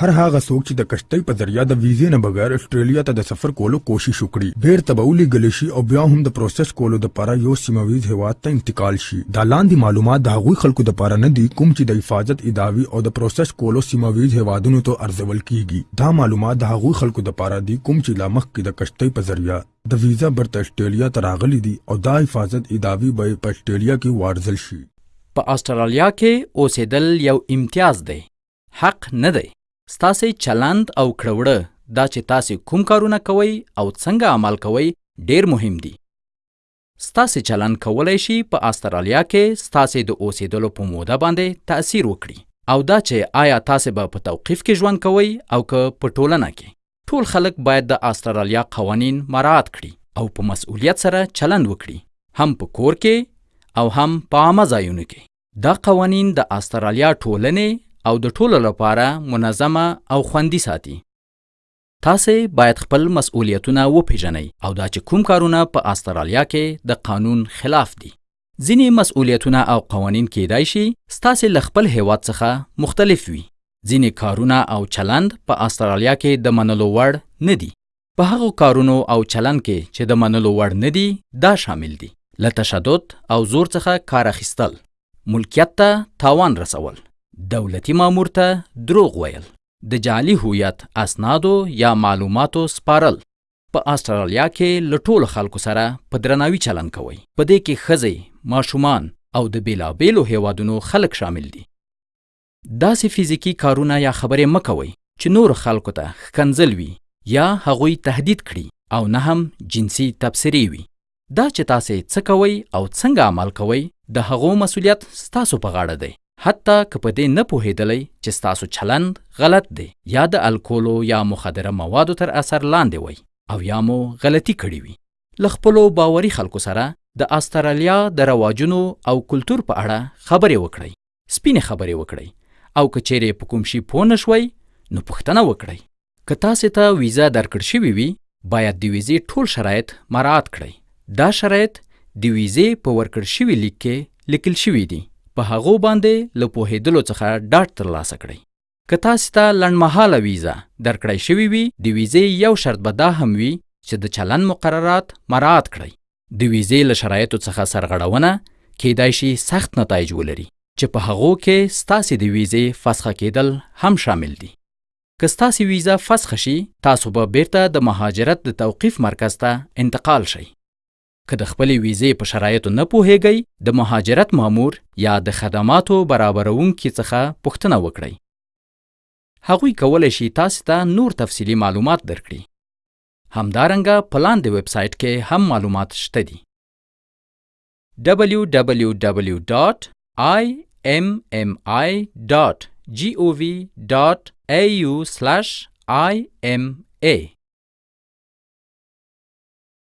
هر هغه څوک چې د کشتۍ په ذریعه د ویزې نه بغیر اسټرالیا ته د سفر کولو کوشش وکړي بیرته به ولیږل شي او بیا هم د پروسس کولو دپاره یو سیمویز هیواد ته انتقال شي دا لاندې معلومات د هغوی خلکو دپاره نه دي کوم چې د حفاظت اداوي او د پروسس کولو سیمویز هیوادونو ته ارزول کیږي دا معلومات د هغوی خلکو دپاره دي کوم چې لا مخکې د کشتۍ په ذریعه د ویزا برته اسټرالیا ته راغلي دي او دا حفاظت اداوي به په اسټرالیا کې وارزل شي په اسټرالیا کې اوسېدل یو امتیاز دی حق نه دی. ستاسې چلند او کړوړه دا چې تاسې کوم کارونه کوئ او څنګه عمل کوئ ډېر مهم دي. ستاسې چلند کولی شي په استرالیا کې ستاسې د اوسېدلو په موده باندې تأثیر وکړي او دا چې آیا تاسې به په توقیف کې ژوند کوئ او که په ټولنه کې. ټول خلک باید د استرالیا قوانین مراعات کړي او په مسؤلیت سره چلند وکړي هم په کور کې او هم په عامه ځایونو کې. دا قوانین د استرالیا ټولنې او د ټولو لپاره منظمه او خوندي ساتي. تاسې باید خپل مسؤلیتونه وپیژنئ او دا چې کوم کارونه په استرالیا کې د قانون خلاف دي. ځینې مسؤلیتونه او قوانین کیدای شي ستاسې له خپل هیواد څخه مختلف وي. ځینې کارونه او چلند په استرالیا کې د منلو وړ نه دي. په هغو کارونو او چلن کې چې د منلو وړ نه دي دا شامل دي، له تشدد او زور څخه کار اخیستل، ملکیت ته تاوان رسول، دولتي مامور ته دروغ ویل، د جعلي هویت اسنادو یا معلوماتو سپارل، په اسټرالیا کې له ټولو خلکو سره په درناوي چلن کوئ، په دې کې ښځې، ماشومان او د بېلابېلو هېوادونو خلک شامل دي. داسې فزیکي کارونه یا خبرې مه کوئ چې نورو خلکو ته ښکنځل وي یا هغوی تهدید کړي او نه هم جنسي تبصرې وي. دا چې تاسې څه کوئ او څنګه عمل کوئ، د هغو مسؤلیت ستاسو په غاړه دی، حتی که په دې نه پوهېدلی چې ستاسو چلند غلط دی یا د الکولو یا مخدره موادو تر اثر لاندې وئ او یا مو غلطي کړې وي. له خپلو باوري خلکو سره د استرالیا د رواجونو او کلتور په اړه خبرې وکړئ. سپینې خبرې وکړئ او که چیرې په کوم شي پوه نه شوئ نو پوښتنه وکړئ. که تاسې ته ویزه درکړ شوې وي، باید د ویزې ټول شرایط مراعات کړئ. دا شرایط د ویزې په ورکړ شوي لیک کې لیکل شوي دي، په هغو باندې له پوهیدلو څخه ډاډ ترلاسه کړئ. که تاسې ته لنډمهاله ویزه درکړای شوې وي، د ویزې یو شرط به دا هم وي چې د چلند مقررات مراعات کړئ. د ویزې له شرایطو څخه سرغړونه کیدای شي سخت نتایج ولري، چې په هغو کې ستاسې د ویزې فسخه کیدل هم شامل دي. که ستاسې ویزه فسخه شي، تاسو به بیرته د مهاجرت د توقیف مرکز ته انتقال شئ. که د خپلې ویزې په شرایطو نه پوهیږئ، د مهاجرت مامور یا د خدماتو برابروونکي څخه پوښتنه وکړئ. هغوی کولی شي تاسې ته نور تفصیلي معلومات درکړي. همدارنګه په لاندې ویب سایټ کې هم معلومات شته دي. www.immi.gov.au/ima